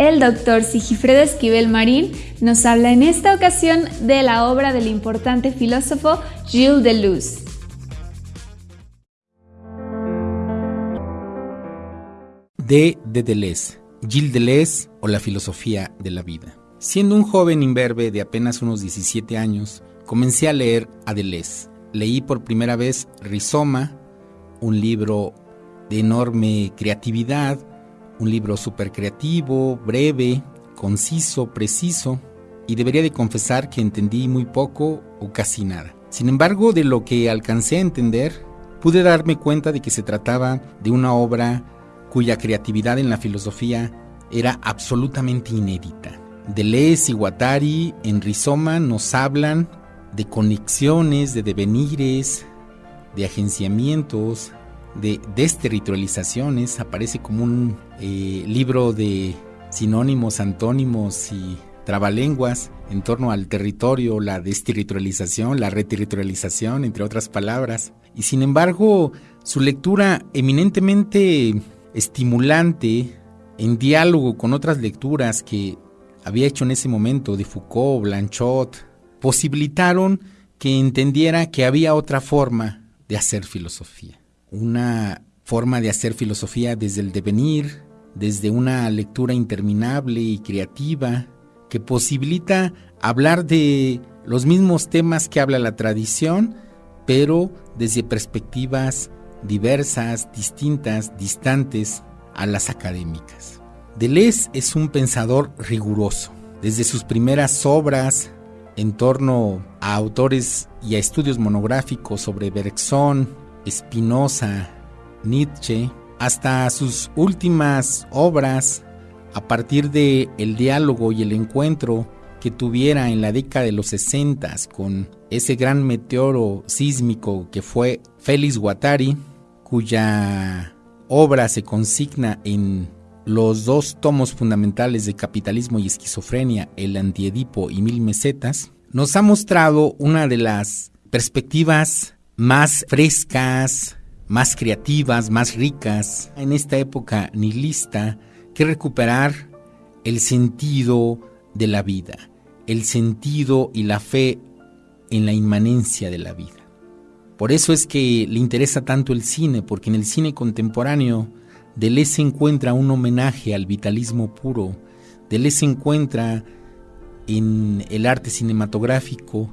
El doctor Sigifredo Esquivel Marín nos habla en esta ocasión de la obra del importante filósofo Gilles Deleuze. De, de Deleuze, Gilles Deleuze o la filosofía de la vida. Siendo un joven imberbe de apenas unos 17 años, comencé a leer a Deleuze. Leí por primera vez Rizoma, un libro de enorme creatividad, un libro súper creativo, breve, conciso, preciso, y debería de confesar que entendí muy poco o casi nada. Sin embargo, de lo que alcancé a entender, pude darme cuenta de que se trataba de una obra cuya creatividad en la filosofía era absolutamente inédita. Deleuze y Guattari en Rizoma nos hablan de conexiones, de devenires, de agenciamientos, de desterritorializaciones, aparece como un eh, libro de sinónimos, antónimos y trabalenguas en torno al territorio, la desterritorialización, la reterritorialización, entre otras palabras. Y sin embargo, su lectura eminentemente estimulante, en diálogo con otras lecturas que había hecho en ese momento de Foucault, Blanchot, posibilitaron que entendiera que había otra forma de hacer filosofía una forma de hacer filosofía desde el devenir, desde una lectura interminable y creativa, que posibilita hablar de los mismos temas que habla la tradición, pero desde perspectivas diversas, distintas, distantes a las académicas. Deleuze es un pensador riguroso. Desde sus primeras obras en torno a autores y a estudios monográficos sobre Bergson, Spinoza, Nietzsche, hasta sus últimas obras, a partir de el diálogo y el encuentro que tuviera en la década de los 60 con ese gran meteoro sísmico que fue Félix Guattari, cuya obra se consigna en los dos tomos fundamentales de Capitalismo y Esquizofrenia, El Antiedipo y Mil Mesetas, nos ha mostrado una de las perspectivas más frescas, más creativas, más ricas en esta época nihilista que recuperar el sentido de la vida, el sentido y la fe en la inmanencia de la vida. Por eso es que le interesa tanto el cine, porque en el cine contemporáneo Deleuze encuentra un homenaje al vitalismo puro, Deleuze encuentra en el arte cinematográfico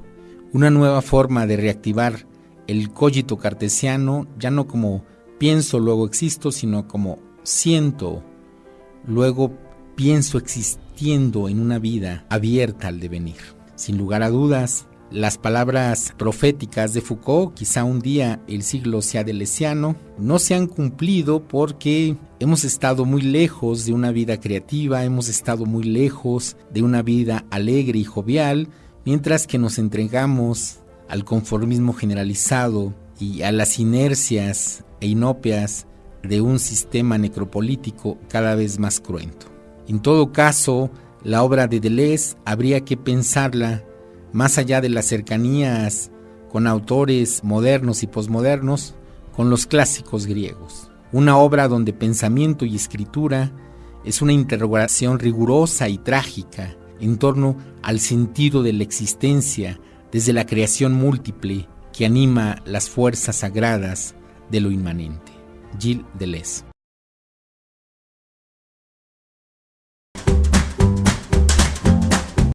una nueva forma de reactivar el cogito cartesiano ya no como pienso, luego existo, sino como siento, luego pienso existiendo en una vida abierta al devenir. Sin lugar a dudas, las palabras proféticas de Foucault, quizá un día el siglo sea delesiano, no se han cumplido porque hemos estado muy lejos de una vida creativa, hemos estado muy lejos de una vida alegre y jovial, mientras que nos entregamos al conformismo generalizado y a las inercias e inopias de un sistema necropolítico cada vez más cruento. En todo caso, la obra de Deleuze habría que pensarla más allá de las cercanías con autores modernos y posmodernos, con los clásicos griegos. Una obra donde pensamiento y escritura es una interrogación rigurosa y trágica en torno al sentido de la existencia desde la creación múltiple que anima las fuerzas sagradas de lo inmanente. Gilles Deleuze